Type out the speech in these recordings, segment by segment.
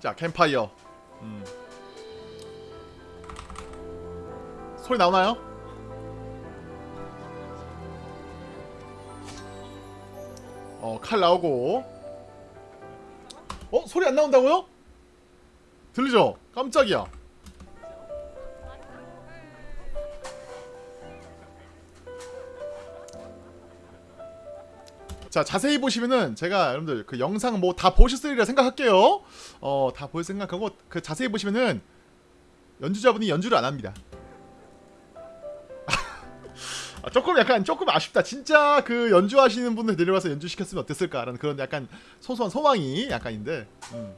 자 캠파이어 음. 소리 나오나요? 어 칼 나오고 어 소리 안 나온다고요? 들리죠? 깜짝이야 자 자세히 보시면은 제가 여러분들 그 영상 뭐 다 보셨으리라 생각할게요. 어 다 볼 생각하고 그 자세히 보시면은 연주자분이 연주를 안 합니다. 아, 조금 약간 조금 아쉽다. 진짜 그 연주하시는 분들 데려와서 연주시켰으면 어땠을까라는 그런 약간 소소한 소망이 약간인데 음.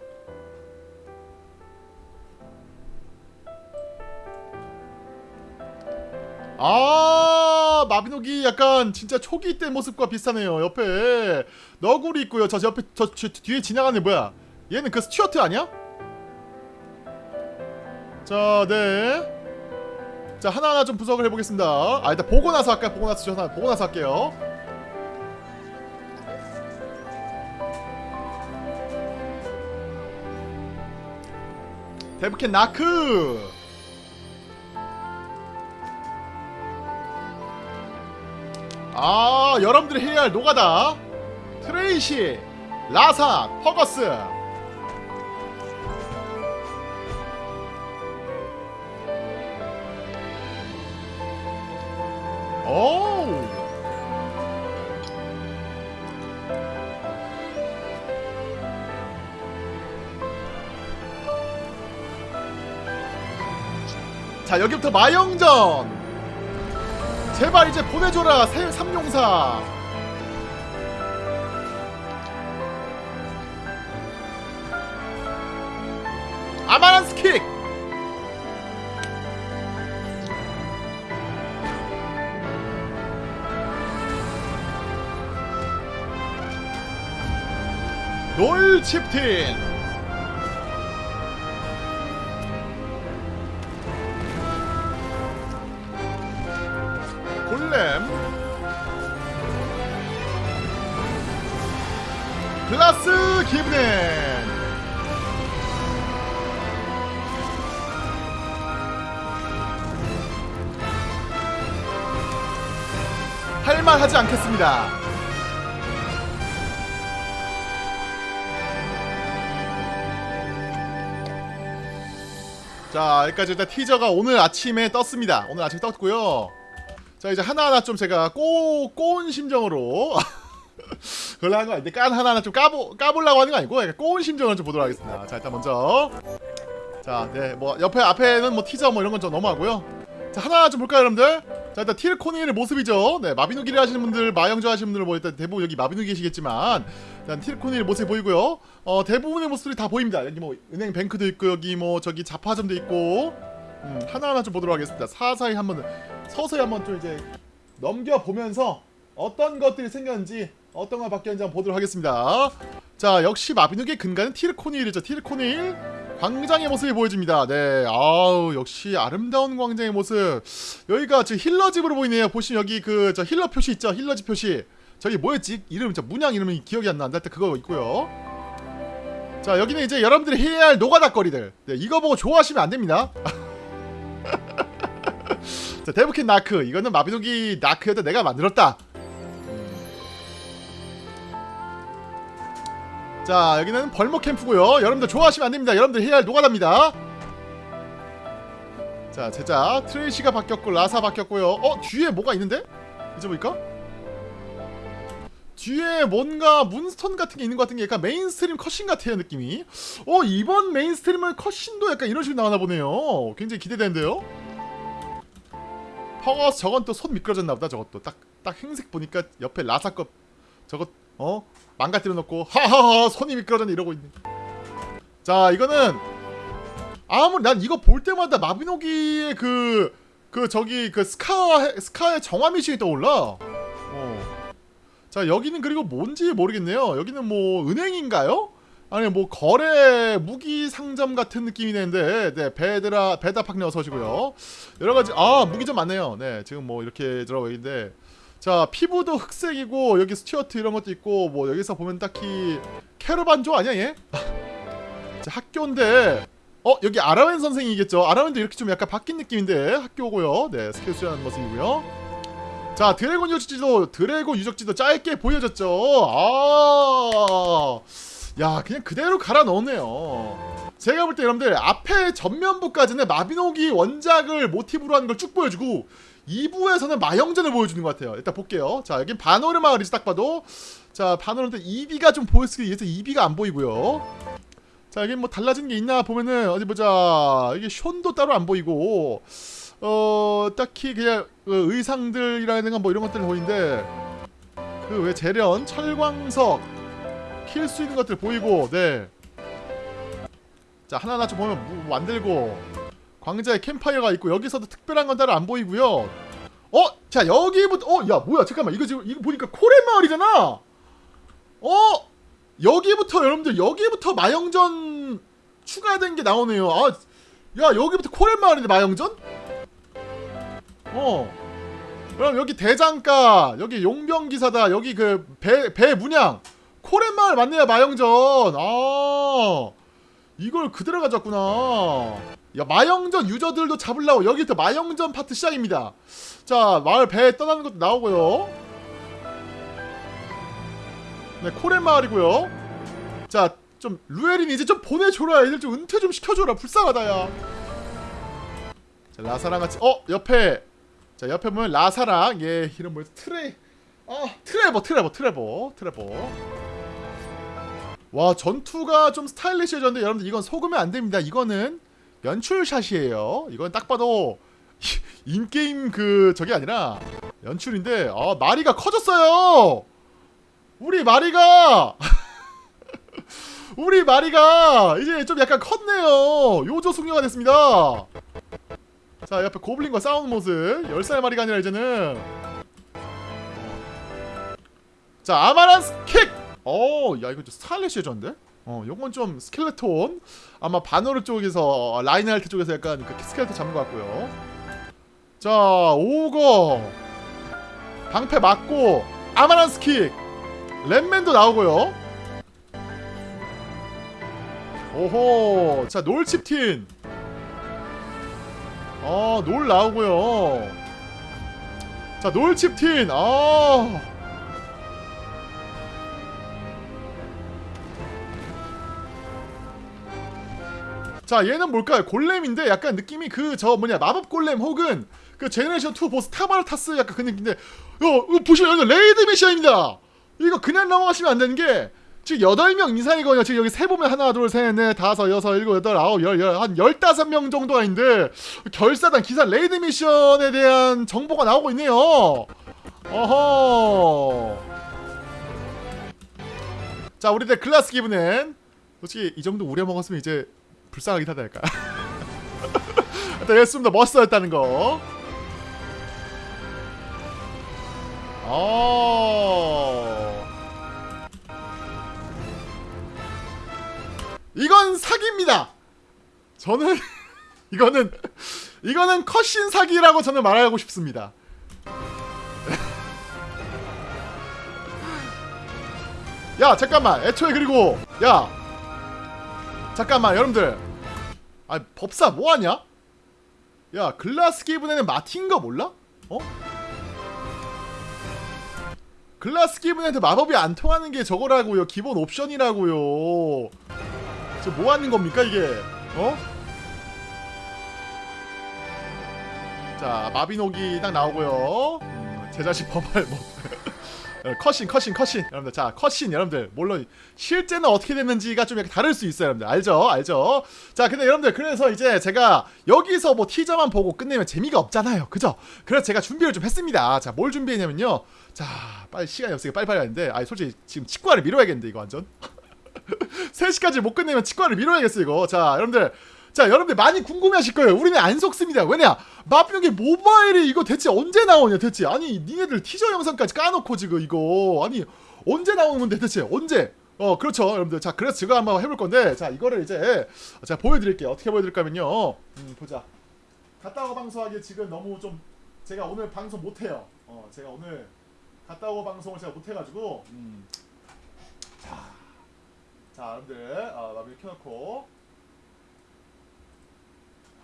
아 마비노기 약간 진짜 초기 때 모습과 비슷하네요 옆에. 너구리 있고요. 저 옆에 저, 저 뒤에 지나가는 애 뭐야? 얘는 그 스튜어트 아니야? 자 네. 자 하나하나 좀 분석을 해보겠습니다. 아 일단 보고 나서 할까요? 보고 나서 전화 보고 나서 할게요. 데브켄 나크 아 여러분들이 해야 할 노가다. 트레이시 라사 퍼거스. 오 자 여기부터 마영전 제발 이제 보내줘라 새 삼룡사. 아마란스 킥! 롤 칩틴 글라스 기브넨. 할말 하지 않겠습니다. 자 여기까지 일단 티저가 오늘 아침에 떴습니다. 오늘 아침에 떴고요. 자 이제 하나하나 좀 제가 꼬, 꼬운 심정으로 그걸로 하는 거 아닌데 깐 하나하나 좀 까보, 까보려고 하는 거 아니고 약간 꼬운 심정을 좀 보도록 하겠습니다. 자 일단 먼저. 자네뭐 옆에 앞에는 뭐 티저 뭐 이런 건 좀 넘어가고요. 자 하나 좀 볼까요 여러분들? 자 일단 틸코니의 모습이죠. 네 마비노기를 하시는 분들 마영조 하시는 분들 뭐 일단 대부분 여기 마비노기시겠지만 일단 틸코니의 모습이 보이고요. 어 대부분의 모습들이 다 보입니다. 여기 뭐 은행 뱅크도 있고 여기 뭐 저기 자파점도 있고. 음, 하나하나 좀 보도록 하겠습니다. 사사히 한번 서서히 한번 좀 이제 넘겨보면서 어떤 것들이 생겼는지 어떤 거 바뀌었는지 한번 보도록 하겠습니다. 자 역시 마비노기의 근간은 티르코네일이죠. 티르코네일 광장의 모습이 보여집니다. 네 아우 역시 아름다운 광장의 모습. 여기가 지금 힐러 집으로 보이네요. 보시면 여기 그 저 힐러 표시 있죠? 힐러 집 표시. 저기 뭐였지? 이름 저 문양 이름이 기억이 안 나는데 하여튼 그거 있고요. 자 여기는 이제 여러분들이 해야 할 노가다 거리들. 네 이거 보고 좋아하시면 안 됩니다. 자 데브캣 나크. 이거는 마비노기 나크였다 내가 만들었다 자 여기는 벌목 캠프고요. 여러분들 좋아하시면 안됩니다. 여러분들 해야 할 노가다입니다. 자 제작 트레이시가 바뀌었고 라사 바뀌었고요. 어 뒤에 뭐가 있는데? 이제 보니까? 뒤에 뭔가 문스톤 같은 게 있는 것 같은 게 약간 mainstream cutscene 같아요 느낌이. 어 이번 mainstream은 cutscene도 약간 이런 식으로 나오나 보네요. 굉장히 기대되는데요? 퍼거스 저건 또 손 미끄러졌나 보다 저것도. 딱딱 행색 보니까 옆에 라사 거 저것 어? 망가뜨려 놓고 하하하 손이 미끄러졌네 이러고 있네. 자 이거는 아무리 난 이거 볼 때마다 마비노기의 그, 그 저기 그 스카, 스카하의 정화 미션이 떠올라. 어. 자 여기는 그리고 뭔지 모르겠네요. 여기는 뭐 은행인가요? 아니 뭐 거래 무기 상점 같은 느낌이 되는데 네 베드라 베다팍네 어서 오시고요. 여러가지 아 무기점 많네요. 네 지금 뭐 이렇게 들어가 있는데 자 피부도 흑색이고 여기 스튜어트 이런 것도 있고 뭐 여기서 보면 딱히 캐러반 조 아니야 얘? 자 학교인데 어 여기 아라웬 선생이겠죠? 아라웬도 이렇게 좀 약간 바뀐 느낌인데 학교고요. 네 스킬 수련하는 모습이고요. 자 드래곤 유적지도 드래곤 유적지도 짧게 보여졌죠? 아야 그냥 그대로 갈아 넣었네요. 제가 볼 때 여러분들 앞에 전면부까지는 마비노기 원작을 모티브로 하는 걸 쭉 보여주고 2부에서는 마영전을 보여주는 것 같아요. 일단 볼게요. 자 여긴 바노르 마을이지 딱 봐도. 자 바노르인데 2비가 좀 보였으기 위해서 2비가 안 보이고요. 자 여기 뭐 달라진 게 있나 보면은 어디 보자. 이게 션도 따로 안 보이고. 어 딱히 그냥 그 의상들이라든가 뭐 이런 것들 보이는데 그 왜 재련 철광석 킬 수 있는 것들 보이고 네 자 하나하나 좀 보면 뭐 만들고 광자에 캠파이어가 있고 여기서도 특별한 건 따로 안 보이고요 어? 자 여기부터 어? 야 뭐야 잠깐만 이거 지금 이거 보니까 코레 마을이잖아 어? 여기부터 여러분들 여기부터 마영전 추가된 게 나오네요. 아, 야 여기부터 코렐 마을인데 마영전? 어. 그럼 여기 대장가, 여기 용병 기사다, 여기 그 배 배 문양, 코렐 마을 맞네요 마영전. 아, 이걸 그대로 가졌구나. 야 마영전 유저들도 잡으려고 여기부터 마영전 파트 시작입니다. 자 마을 배 떠나는 것도 나오고요. 네, 콜헨 마을이고요. 자, 좀 루에린 이제 좀 보내줘라. 애들 좀 은퇴 좀 시켜줘라. 불쌍하다 야. 자, 라사랑 같이 어 옆에 자 옆에 보면 라사랑 얘 이름 뭐였지? 트레 아 트레버 트레버 트레버 트레버. 와 전투가 좀 스타일리시해졌는데 여러분들 이건 속으면 안 됩니다. 이거는 연출샷이에요. 이건 딱 봐도 인게임 그 저게 아니라 연출인데 아 마리가 커졌어요. 우리 마리가 우리 마리가 이제 좀 약간 컸네요 요조 숙녀가 됐습니다 자 옆에 고블린과 싸우는 모습 10살 마리가 아니라 이제는 자 아마란스 킥! 어야 이거 좀 스타일리시해졌는데? 어 요건 좀 스켈레톤. 아마 바노르 쪽에서 라인하르트 쪽에서 약간 그 스켈레톤 잡는 것 같고요. 자 오거. 방패 맞고 아마란스 킥. 랫맨도 나오고요. 오호 자 놀 치프틴. 어 놀 나오고요. 자 놀 치프틴. 아 자 얘는 뭘까요 골렘인데 약간 느낌이 그 저 뭐냐 마법 골렘 혹은 그 generation 2 보스 타바르타스 약간 그 느낌인데 어, 어 보시면 이거 raid 미션입니다 이거 그냥 넘어가시면 안 되는 게 지금 8명 이상이거든요. 지금 여기 세보면 하나, 둘, 셋, 넷, 다섯, 여섯, 일곱, 여덟, 아홉, 열, 열, 한 15명 정도가 있는데 결사단 기사 raid 미션에 대한 정보가 나오고 있네요. 어허. 자, 우리들 클라스 기분은 솔직히 이 정도 우려 먹었으면 이제 불쌍하긴 하다니까. 일단 얘좀 멋있어졌다는 거. 어. 이건 사기입니다. 저는 이거는 이거는 컷신 사기라고 저는 말하고 싶습니다. 야 잠깐만 애초에 그리고 야 잠깐만 여러분들 아 법사 뭐하냐? 야 글라스 기분에는 마틴 거 몰라? 어? 글라스 기분한테 마법이 안 통하는 게 저거라고요 기본 옵션이라고요 저 뭐 하는 겁니까 이게 어? 자 마비노기 딱 나오고요 음, 제 자식 범할 뭐 컷신 컷신 컷신. 여러분들 자 컷신 여러분들. 물론 실제는 어떻게 됐는지가 좀 약간 다를 수 있어요 여러분들. 알죠? 알죠? 자 근데 여러분들 그래서 이제 제가 여기서 뭐 티저만 보고 끝내면 재미가 없잖아요. 그죠? 그래서 제가 준비를 좀 했습니다. 자 뭘 준비했냐면요. 자 빨리 시간이 없으니까 빨리빨리 하는데. 아 솔직히 지금 치과를 미뤄야겠는데 이거 완전. 3시까지 못 끝내면 치과를 미뤄야겠어 이거. 자 여러분들 자 여러분들 많이 궁금해하실 거예요. 우리는 안 속습니다. 왜냐? 마병의 모바일이 이거 대체 언제 나오냐 대체? 아니 니네들 티저 영상까지 까놓고 지금 이거. 아니 언제 나오는 건데 대체? 언제? 어 그렇죠 여러분들. 자 그래서 제가 한번 해볼 건데 자 이거를 이제 제가 보여드릴게요. 어떻게 보여드릴까면요. 음 보자. 갔다 오고 방송하기 지금 너무 좀 제가 오늘 방송 못해요. 어 제가 오늘 갔다 오고 방송을 제가 못해가지고 음. 자, 자 여러분들 아, 마비 켜놓고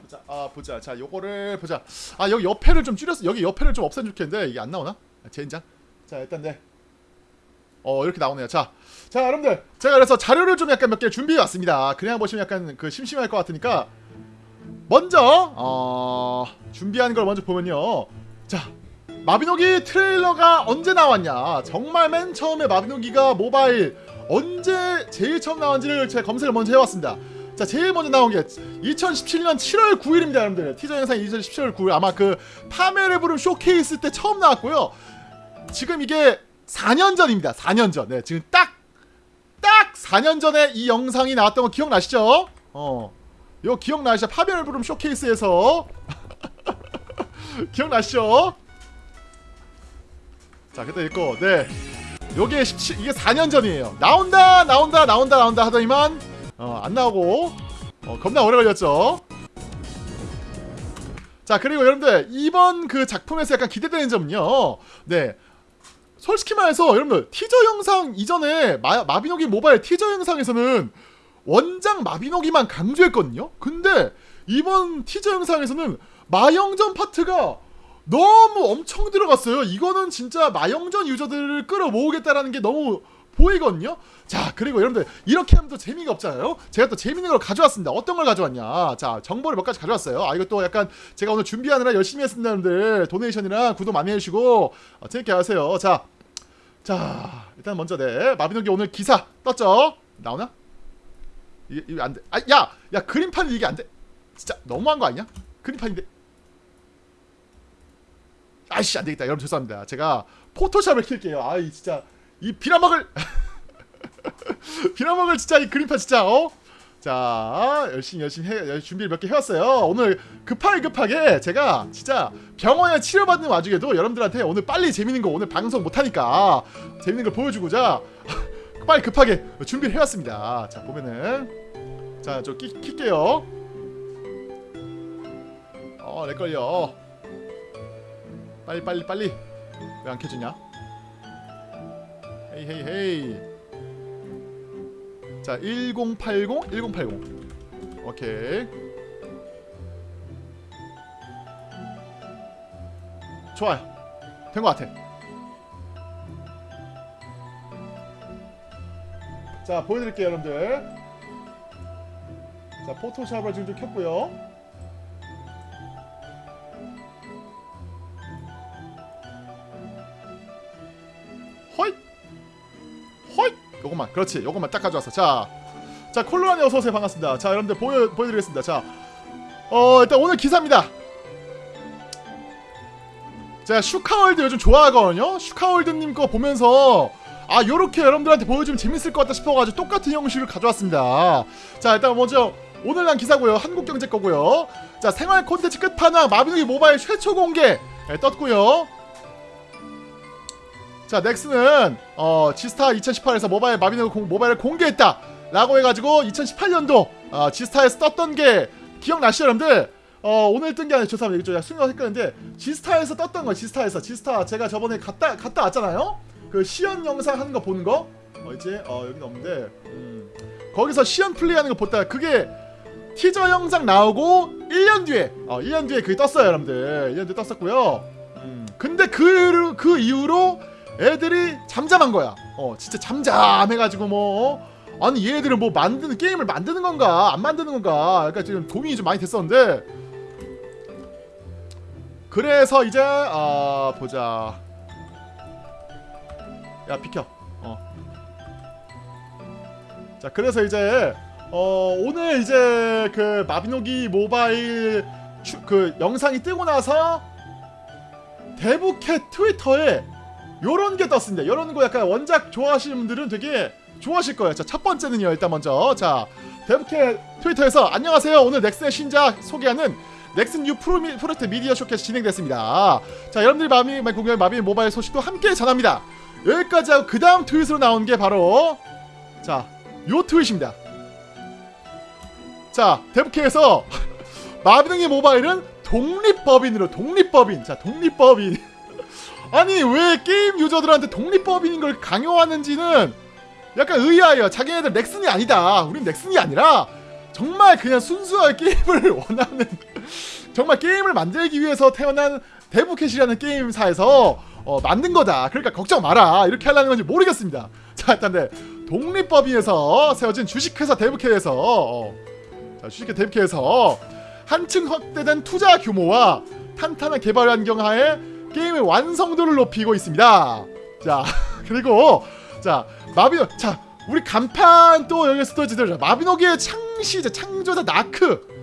보자. 아 보자. 자 요거를 보자. 아 여기 옆에를 좀 줄였어 여기 옆에를 좀 없애면 좋겠는데? 이게 안 나오나? 아, 젠장? 자 일단 네 어 이렇게 나오네요. 자 자 여러분들. 제가 그래서 자료를 좀 약간 몇 개 준비해 왔습니다. 그냥 보시면 약간 그 심심할 것 같으니까. 먼저 어 준비한 걸 먼저 보면요. 자 마비노기 트레일러가 언제 나왔냐? 정말 맨 처음에 마비노기가 모바일 언제 제일 처음 나온지를 제가 검색을 먼저 해왔습니다 자 제일 먼저 나온 게 2017년 7월 9일입니다 여러분들 티저 영상이 2017월 9일 아마 그 파멸의 부름 쇼케이스 때 처음 나왔고요 지금 이게 4년 전입니다 4년 전 네 지금 딱딱 4년 전에 이 영상이 나왔던 거 기억나시죠? 어. 요 기억나시죠? 파멸의 부름 쇼케이스에서 기억나시죠? 자 그때 있고 네 요게 17, 이게 4년 전이에요 나온다 나온다 나온다 나온다 하더니만 어, 안 나오고. 어, 겁나 오래 걸렸죠? 자 그리고 여러분들 이번 그 작품에서 약간 기대되는 점은요. 네. 솔직히 말해서 여러분들 티저 영상 이전에 마, 마비노기 모바일 티저 영상에서는 원작 마비노기만 강조했거든요? 근데 이번 티저 영상에서는 마영전 파트가 너무 엄청 들어갔어요. 이거는 진짜 마영전 유저들을 끌어모으겠다라는 게 너무 보이거든요. 자 그리고 여러분들 이렇게 하면 또 재미가 없잖아요. 제가 또 재밌는 걸 가져왔습니다. 어떤 걸 가져왔냐? 자 정보를 몇 가지 가져왔어요. 아 이것도 약간 제가 오늘 준비하느라 열심히 했습니다, 여러분들. 도네이션이랑 구독 많이 해주시고 어, 재밌게 하세요. 자, 자 일단 먼저 네 마비노기 오늘 기사 떴죠? 나오나? 이게 이거 안 돼. 아 야, 야 그림판 이게 안 돼. 진짜 너무한 거 아니야? 그림판인데. 아이씨 안되겠다 여러분 죄송합니다 제가 포토샵을 킬게요 아이 진짜 이 비라먹을. 비라먹을 진짜 이 그림판 진짜 어? 자 열심히 열심히 해 준비를 몇 개 해왔어요. 오늘 급하게 급하게 제가 진짜 병원에 치료받는 와중에도 여러분들한테 오늘 빨리 재밌는 거 오늘 방송 못하니까 재밌는 걸 보여주고자 빨리 급하게 준비를 해왔습니다. 자 보면은. 자저 킬게요. 어 렉걸려. 빨리 빨리 빨리. 왜 안 켜지냐 헤이 헤이 헤이. 자 1080, 1080 오케이. 좋아요. 된 것 같아. 자 보여드릴게요 여러분들. 자 포토샵을 지금 좀 켰고요 그렇지. 요것만 딱 가져왔어. 자, 자 콜로라니 어서오세요. 반갑습니다. 자 여러분들 보여, 보여드리겠습니다. 자 어, 일단 오늘 기사입니다. 제가 슈카월드 요즘 좋아하거든요? 슈카월드님 거 보면서 아 요렇게 여러분들한테 보여주면 재밌을 것 같다 싶어가지고 똑같은 형식을 가져왔습니다. 자 일단 먼저 오늘 난 기사고요. 한국경제 거고요. 자 생활 콘텐츠 끝판왕 마비노기 모바일 최초 공개 네, 떴고요 자 넥슨은 어, 지스타 2018에서 모바일 마비노기 공, 모바일을 공개했다 라고 해가지고 2018년도 어, 지스타에서 떴던 게 기억나시죠 여러분들? 어, 오늘 뜬 게 아니라 죄송합니다. 좀 순위가 헷갈렸는데 지스타에서 떴던 거 지스타에서. 지스타 제가 저번에 갔다 갔다 왔잖아요? 그 시연 영상 하는 거 보는 거? 어, 이제 어, 여기는 없는데 음, 거기서 시연 플레이하는 거 보다가 그게 티저 영상 나오고 1년 뒤에 어 1년 뒤에 그게 떴어요 여러분들. 1년 뒤에 떴었고요. 음, 근데 그, 그 이후로 애들이 잠잠한 거야. 어 진짜 잠잠해가지고 뭐 어? 아니 얘들은 뭐 만드는 게임을 만드는 건가? 안 만드는 건가? 그러니까 지금 고민이 좀 많이 됐었는데. 그래서 이제 아 보자. 야 비켜. 어. 자 그래서 이제 어 오늘 이제 그 마비노기 모바일 추, 그 영상이 뜨고 나서 데브캣 트위터에 요런 게 떴습니다. 요런 거 약간 원작 좋아하시는 분들은 되게 좋아하실 거예요. 자 첫 번째는요 일단 먼저. 자 데브캣 트위터에서 안녕하세요. 오늘 넥슨의 신작 소개하는 넥슨 뉴 프로미, 프로젝트 미디어 쇼케이스 진행됐습니다. 자 여러분들이 마비 공연 마비 모바일 소식도 함께 전합니다. 여기까지 하고 그 다음 트윗으로 나온 게 바로 자 요 트윗입니다. 자 데브캣에서 마비등의 모바일은 독립법인으로 독립법인. 자 독립법인 아니 왜 게임 유저들한테 독립법인인 걸 강요하는지는 약간 의아해요. 자기네들 넥슨이 아니다. 우린 넥슨이 아니라 정말 그냥 순수하게 게임을 원하는 정말 게임을 만들기 위해서 태어난 데브캣이라는 게임사에서 어, 만든 거다. 그러니까 걱정 마라. 이렇게 하려는 건지 모르겠습니다. 자 일단 네 독립법인에서 세워진 주식회사 데브캣에서 어, 자, 주식회 데브캣에서 한층 확대된 투자 규모와 탄탄한 개발 환경 하에 게임의 완성도를 높이고 있습니다. 자 그리고 자 마비노 자 우리 간판 또 여기서 또 마비노기의 창시자 창조자 나크.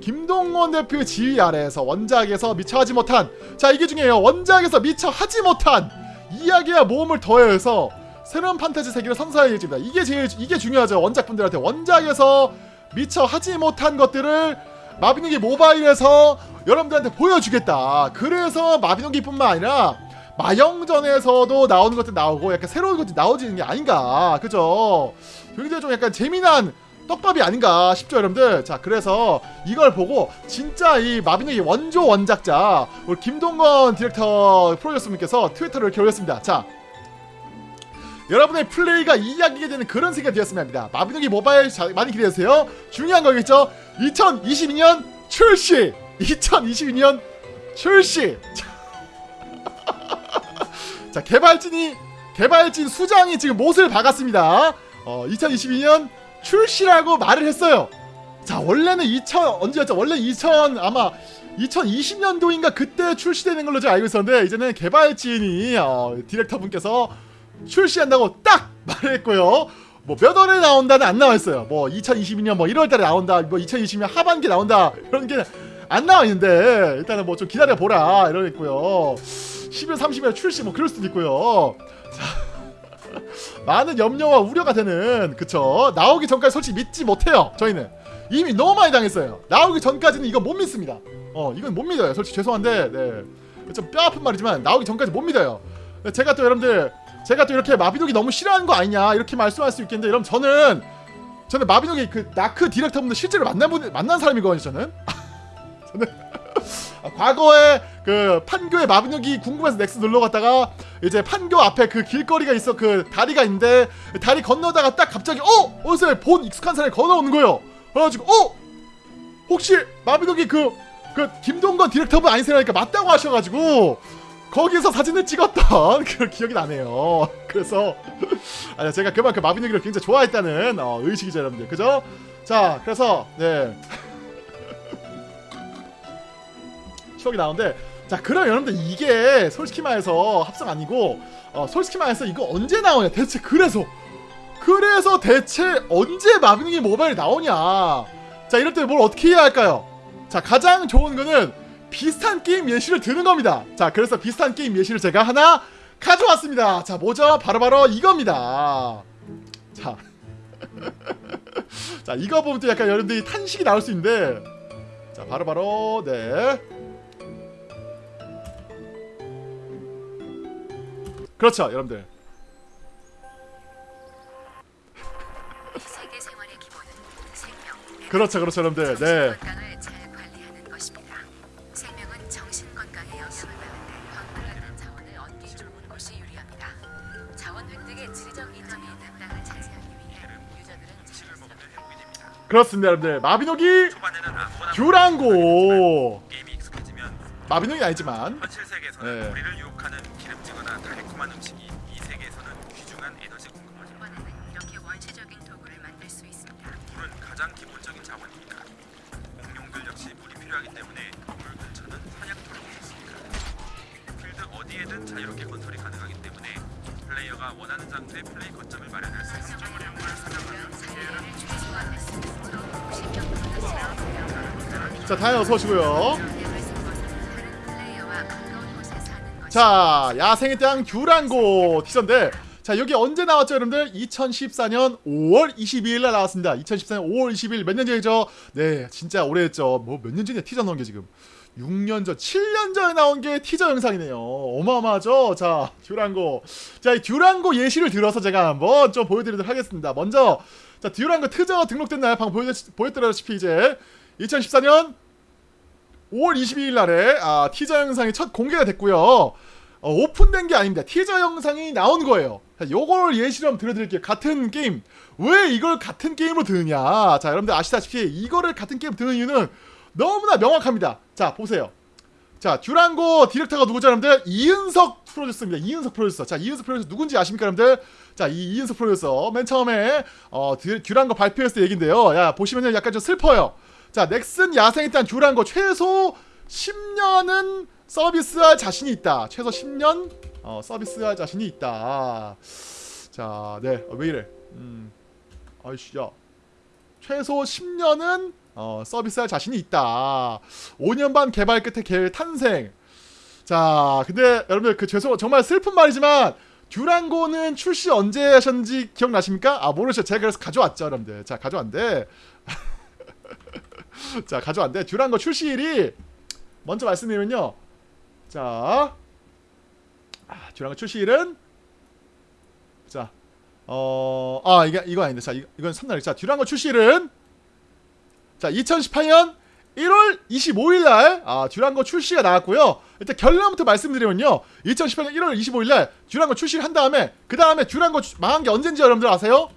김동원 대표의 지휘 아래에서 원작에서 미처 하지 못한 자 이게 중요해요. 원작에서 미처 하지 못한 이야기와 모험을 더해서 새로운 판타지 세계를 선사해 예정입니다. 이게 제일 이게 중요하죠. 원작분들한테. 원작에서 미처 하지 못한 것들을 마비노기 모바일에서 여러분들한테 보여주겠다. 그래서 마비노기뿐만 아니라 마영전에서도 나오는 것들 나오고 약간 새로운 것들이 나오지는 게 아닌가. 그죠? 굉장히 좀 약간 재미난 떡밥이 아닌가 싶죠 여러분들? 자 그래서 이걸 보고 진짜 이 마비노기 원조 원작자 우리 김동건 디렉터 프로듀서님께서 트위터를 이렇게 올렸습니다. 자 여러분의 플레이가 이야기게 되는 그런 세계가 되었으면 합니다. 마비노기 모바일 자, 많이 기대해주세요. 중요한 거겠죠 2022년 출시 2022년 출시 자, 자 개발진이 개발진 수장이 지금 못을 박았습니다 어 2022년 출시라고 말을 했어요. 자 원래는 2000 언제였죠? 원래 2000 아마 2020년도인가 그때 출시되는 걸로 제가 알고 있었는데 이제는 개발진이 어, 디렉터분께서 출시한다고 딱 말했고요. 뭐몇 월에 나온다는 안 나와 있어요. 뭐 2022년 뭐 1월달에 나온다. 뭐 2020년 하반기 나온다. 이런 게 안 나와 있는데 일단은 뭐 좀 기다려 보라 이러겠고요. 10월 30일 출시 뭐 그럴 수도 있고요. 자. 많은 염려와 우려가 되는 그쵸 나오기 전까지 솔직히 믿지 못해요 저희는 이미 너무 많이 당했어요 나오기 전까지는 이거 못 믿습니다 어 이건 못 믿어요 솔직히 죄송한데 네 좀 뼈아픈 말이지만 나오기 전까지 못 믿어요 제가 또 여러분들 제가 또 이렇게 마비노기 너무 싫어하는 거 아니냐 이렇게 말씀할 수 있겠는데 여러분 저는 저는 마비노기 그 나크 디렉터분들 실제로 만난 분 만난 사람이거든요 저는. 저는 아, 과거에 그 판교에 마비노기 궁금해서 넥스 놀러 갔다가 이제 판교 앞에 그 길거리가 있어 그 다리가 있는데 다리 건너다가 딱 갑자기 어? 어디서 본 익숙한 사람이 건너오는 거예요. 그래가지고 어? 혹시 마비노기 그그 김동건 디렉터분 아니세요니까 맞다고 하셔가지고 거기서 사진을 찍었던 그 기억이 나네요. 그래서 아니 제가 그만큼 마비노기를 굉장히 좋아했다는 어, 의식이죠 여러분들 그죠? 자 그래서 네. 추억이 나오는데 자 그럼 여러분들 이게 솔직히 말해서 합성 아니고 어, 솔직히 말해서 이거 언제 나오냐 대체 그래서 그래서 대체 언제 마비노기 모바일이 나오냐 자 이럴 때 뭘 어떻게 해야 할까요 자 가장 좋은 거는 비슷한 게임 예시를 드는 겁니다. 자 그래서 비슷한 게임 예시를 제가 하나 가져왔습니다. 자 뭐죠? 바로바로 이겁니다. 자. 자 이거 보면 또 약간 여러분들이 탄식이 나올 수 있는데. 자 바로바로 네. 그렇죠 여러분들. 그렇죠 그렇죠 여러분들. 네 그렇습니다 여러분들 마비노기 듀랑고 게임이 익숙해지면 마비노기 아니지만 네. 다현 어서 오시고요. 자 야생의 땅 듀랑고 티저인데 자 여기 언제 나왔죠 여러분들? 2014년 5월 22일 날 나왔습니다. 2014년 5월 22일 몇 년 전이죠? 네 진짜 오래됐죠. 뭐 몇 년 전이야 티저 나온 게 지금? 6년 전 7년 전에 나온 게 티저 영상이네요. 어마어마하죠? 자 듀랑고. 자이 듀랑고 예시를 들어서 제가 한번 좀 보여드리도록 하겠습니다. 먼저 자 듀랑고 티저 등록된 날 방금 보여, 보였다시피 이제. 2014년 5월 22일 날에 아, 티저 영상이 첫 공개가 됐고요. 어, 오픈된 게 아닙니다. 티저 영상이 나온 거예요. 자, 요걸 예시로 한번 들려드릴게요. 같은 게임. 왜 이걸 같은 게임으로 드느냐. 자, 여러분들 아시다시피 이거를 같은 게임 드는 이유는 너무나 명확합니다. 자, 보세요. 자, 듀랑고 디렉터가 누구죠, 여러분들? 이은석 프로듀서입니다. 이은석 프로듀서. 자, 이은석 프로듀서 누군지 아십니까, 여러분들? 자, 이 이은석 프로듀서. 맨 처음에, 어, 듀, 듀랑고 발표했을 때 얘긴데요. 야, 보시면요. 약간 좀 슬퍼요. 자, 넥슨 야생에 따른 듀랑고 최소 10년은 서비스할 자신이 있다. 최소 10년, 어, 서비스할 자신이 있다. 자, 네. 어, 왜 이래? 음. 아이씨, 야. 최소 10년은 어, 서비스할 자신이 있다. 5년 반 개발 끝에 개 탄생. 자, 근데 여러분들 그 죄송 정말 슬픈 말이지만 듀랑고는 출시 언제 하셨는지 기억나십니까? 아 모르죠. 제가 그래서 가져왔죠, 여러분들. 자, 가져왔는데. 자, 가져왔는데 듀랑고 출시일이 먼저 말씀드리면요. 자, 아, 듀랑고 출시일은 자, 어, 아 이게 이거 아닌데, 자, 이, 이건 삼날. 자, 듀랑고 출시일은 자, 2018년 1월 25일 날 아, 듀랑고 출시가 나왔고요. 일단 결론부터 말씀드리면요. 2018년 1월 25일 날 듀랑고 출시를 한 다음에 그 다음에 주- 망한 게 언젠지 여러분들 아세요?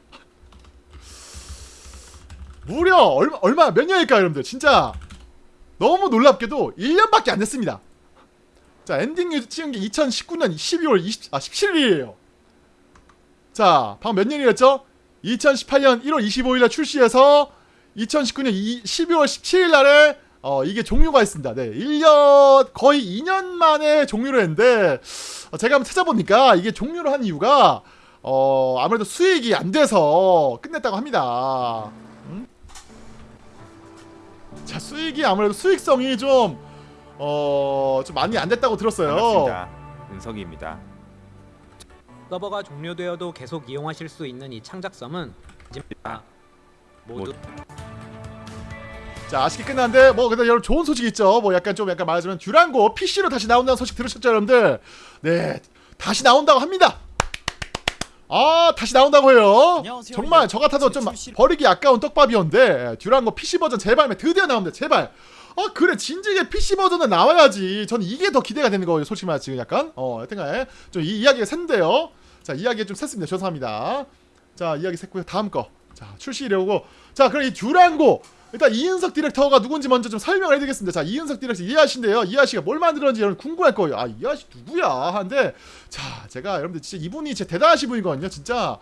무려 얼마 얼마 몇 년일까요, 여러분들? 진짜 너무 놀랍게도 1년밖에 안 됐습니다. 자, 엔딩 찍은 게 2019년 12월 20, 아 17일이에요. 자, 방금 몇 년이었죠? 2018년 1월 25일 날 출시해서 2019년 12월 17일 날에 어, 이게 종료가 있습니다. 네. 1년 거의 2년 만에 종료를 했는데 어, 제가 한번 찾아보니까 이게 종료를 한 이유가 어, 아무래도 수익이 안 돼서 끝냈다고 합니다. 음? 자, 수익이 아무래도 수익성이 좀 어, 좀 많이 안 됐다고 들었어요. 반갑습니다. 은석이입니다. 서버가 종료되어도 계속 이용하실 수 있는 이 창작섬은 아, 모두 자 아쉽게 끝났는데 뭐 근데 여러분 좋은 소식 있죠 뭐 약간 좀 약간 말하자면 듀랑고 PC로 다시 나온다는 소식 들으셨죠 여러분들 네 다시 나온다고 합니다 아 다시 나온다고 해요? 안녕하세요. 정말 저 같아도 좀 버리기 아까운 떡밥이었는데 듀랑고 PC 버전 재발매 드디어 나옵니다 제발. 아 그래 진지하게 PC 버전은 나와야지. 전 이게 더 기대가 되는 거예요 솔직히 말해 지금 약간. 어 여튼간에 좀 이 이야기가 샜는데요. 자 이야기 좀 샜습니다. 죄송합니다. 자 이야기 샜고요. 다음 거자 출시이려고. 자 그럼 이 듀랑고 일단 이은석 디렉터가 누군지 먼저 좀 설명을 해드리겠습니다. 자, 이은석 디렉터 이하씨인데요. 이하씨가 뭘 만들었는지 여러분 궁금할 거예요. 아, 이하씨 누구야? 하는데 자, 제가 여러분들 진짜 이분이 진짜 대단하신 분이거든요. 진짜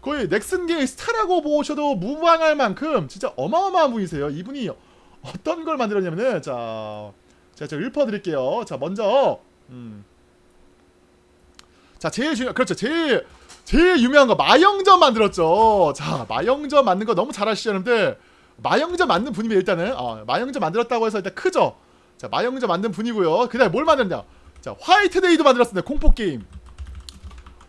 거의 넥슨계의 스타라고 보셔도 무방할 만큼 진짜 어마어마한 분이세요. 이분이 어떤 걸 만들었냐면은 자, 제가 좀 읊어드릴게요. 자, 먼저 음. 자, 제일 중요 그렇죠. 제일 제일 유명한 거 마영전 만들었죠. 자, 마영전 만든 거 너무 잘 아시죠, 여러분들? 마영전 만든 분이면 일단은 어, 마영전 만들었다고 해서 일단 크죠. 자, 마영전 만든 분이고요. 그 다음에 뭘 만들었냐? 자, 화이트데이도 만들었습니다. 공포 게임.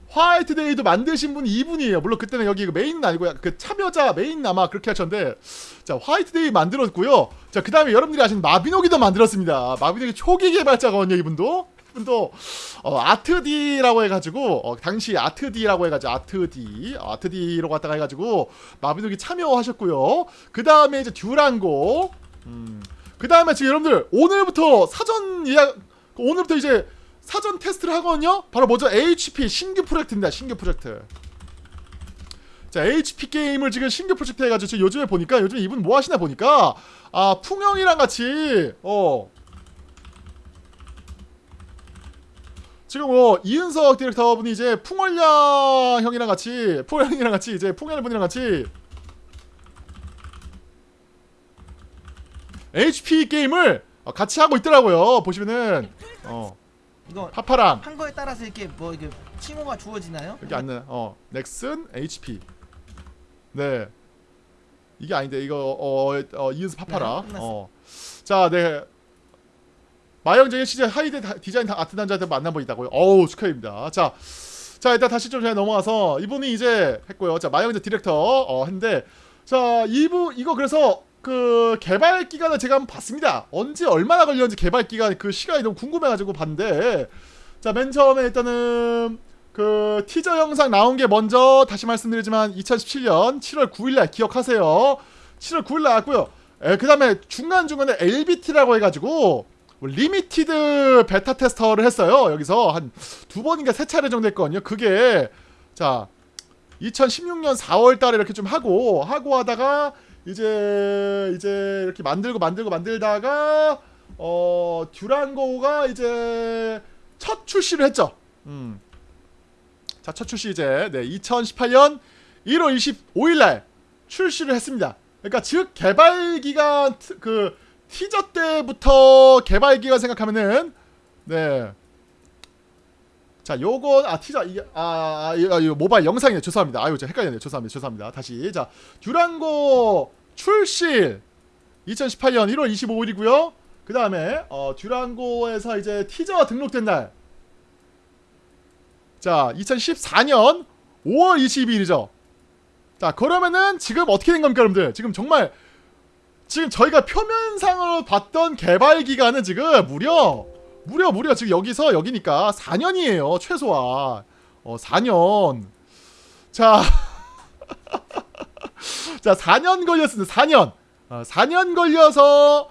화이트데이도 만드신 분이 이분이에요. 물론 그때는 여기 그 메인은 아니고 그 참여자 메인 아마 그렇게 하셨는데 자 화이트데이 만들었고요. 자 그 다음에 여러분들이 아시는 마비노기도 만들었습니다. 마비노기 초기 개발자거든요. 이분도 이 분도 어, 아트디라고 해가지고 어, 당시 아트디라고 해가지고 아트디 어, 아트디로 갔다가 해가지고 마비노기 참여하셨고요. 그 다음에 이제 듀랑고 음, 그 다음에 지금 여러분들 오늘부터 사전 예약 오늘부터 이제 사전 테스트를 하거든요. 바로 뭐죠? HP 신규 프로젝트입니다. 신규 프로젝트. 자, HP 게임을 지금 신규 프로젝트 해가지고 요즘에 보니까 요즘 이분 뭐 하시나 보니까 아 풍영이랑 같이 어 지금 뭐 이은석 디렉터 분이 이제 풍월량 형이랑 같이 풍월 형이랑 같이 이제 풍월 분이랑 같이 HP 게임을 어, 같이 하고 있더라고요. 보시면은 어 이거 파파랑 한 거에 따라서 이렇게 뭐 이게 칭호가 주어지나요? 여기 앉는 어 넥슨 HP 네 이게 아닌데 이거 어, 어 이은스 파파라 네, 끝났어. 어자 네 마영정의 시제 하이드 다- 디자인 다- 아트 단자한테 만나보 있다고요 어우 축하드립니다 자 자 일단 다시 좀 제가 넘어와서 이분이 이제 했고요 자 마영정 디렉터 어 했는데 자 이분 이거 그래서 그 개발 기간을 제가 한번 봤습니다 언제 얼마나 걸렸는지 개발 기간 그 시간이 너무 궁금해가지고 봤는데 자 맨 처음에 일단은 그 티저 영상 나온 게 먼저 다시 말씀드리지만 2017년 7월 9일날 기억하세요. 7월 9일 나왔고요. 그 다음에 중간 중간에 LBT라고 해가지고 뭐 limited beta tester를 했어요. 여기서 한 두 번인가 세 차례 정도 했거든요. 그게 자 2016년 4월 달에 이렇게 좀 하고 하고 하다가 이제 이제 이렇게 만들고 만들고 만들다가 어 듀란고가 이제 첫 출시를 했죠. 음. 자, 첫 출시 이제 네, 2018년 1월 25일 날 출시를 했습니다. 그러니까 즉 개발 기간 트- 그 티저 때부터 개발 기간 생각하면은 네. 자, 요건 아 티저 이게 아, 아, 이거 모바일 영상이네. 죄송합니다. 아유, 제가 헷갈렸네요. 죄송합니다. 죄송합니다. 다시. 자, 듀란고 출시 2018년 1월 25일이고요. 그다음에 어 듀란고에서 이제 티저가 등록된 날. 자, 2014년 5월 22일이죠. 자, 그러면은 지금 어떻게 된 겁니까, 여러분들? 지금 정말 지금 저희가 표면상으로 봤던 개발 기간은 지금 무려 무려 무려 지금 여기서 여기니까 4년이에요, 최소한. 어, 4년. 자. 자, 4년 걸렸습니다. 4년. 어, 4년 걸려서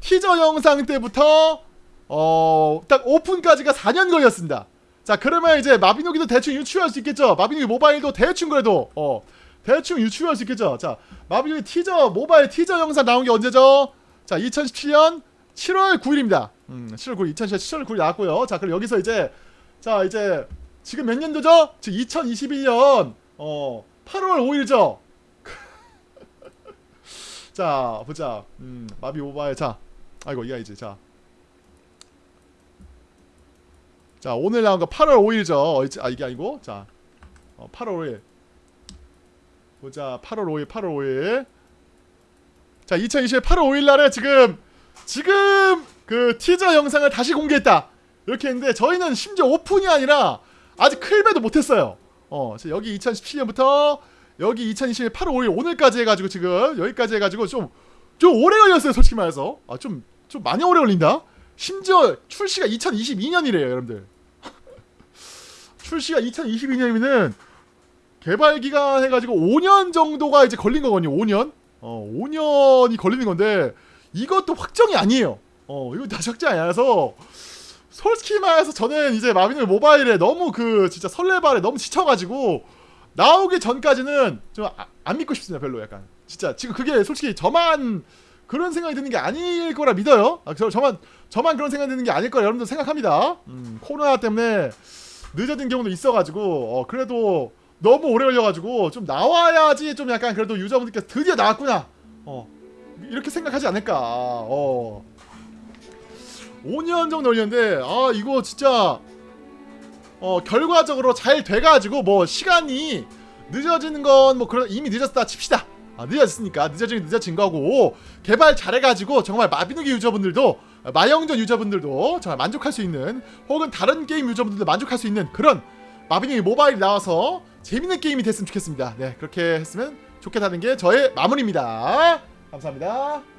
티저 영상 때부터 어, 딱 오픈까지가 4년 걸렸습니다. 자, 그러면 이제 마비노기도 대충 유추할 수 있겠죠. 마비노기 모바일도 대충 그래도 어, 대충 유추할 수 있겠죠. 자, 마비노기 티저 모바일 티저 영상 나온 게 언제죠? 자, 2017년 7월 9일입니다. 음, 7월 9일 2017년 7월 9일 나왔고요. 자, 그럼 여기서 이제 자, 이제 지금 몇 년도죠? 지금 2021년 어, 8월 5일이죠. 자, 보자. 음, 마비 모바일 자. 아이고, 이거 이제 자. 자 오늘 나온 거 8월 5일이죠 아 이게 아니고 자 어, 8월 5일 보자. 8월 5일 8월 5일. 자 2020년 8월 5일 날에 지금 지금 그 티저 영상을 다시 공개했다. 이렇게 했는데 저희는 심지어 오픈이 아니라 아직 클배도 못했어요. 어 여기 2017년부터 여기 2020년 8월 5일 오늘까지 해가지고 지금 여기까지 해가지고 좀좀 오래 걸렸어요 솔직히 말해서. 아좀좀 많이 오래 걸린다. 심지어 출시가 2022년이래요, 여러분들. 출시가 2022년이면은 개발 기간 해가지고 5년 정도가 이제 걸린 거거든요. 5년. 어, 5년이 걸리는 건데 이것도 확정이 아니에요. 어, 이거 다시 확정이 아니라서 솔직히 말해서 저는 이제 마비노 모바일에 너무 그 진짜 설레발에 너무 지쳐가지고 나오기 전까지는 좀안 믿고 싶습니다. 별로 약간 진짜 지금 그게 솔직히 저만 그런 생각이 드는 게 아닐 거라 믿어요. 아, 저, 저만 저만 그런 생각이 드는 게 아닐 거라 여러분들 생각합니다. 음, 코로나 때문에 늦어진 경우도 있어가지고 어, 그래도 너무 오래 걸려가지고 좀 나와야지 좀 약간 그래도 유저분들께서 드디어 나왔구나. 어, 이렇게 생각하지 않을까. 어. 5년 정도 걸렸는데 아 이거 진짜 어 결과적으로 잘 돼가지고 뭐 시간이 늦어지는 건 뭐 그런 이미 늦었다 칩시다. 아, 늦어졌으니까 늦어진 늦어진 거고 개발 잘해가지고 정말 마비노기 유저분들도 마영전 유저분들도 정말 만족할 수 있는 혹은 다른 게임 유저분들도 만족할 수 있는 그런 마비노기 모바일이 나와서 재밌는 게임이 됐으면 좋겠습니다. 네 그렇게 했으면 좋겠다는 게 저의 마무리입니다. 감사합니다.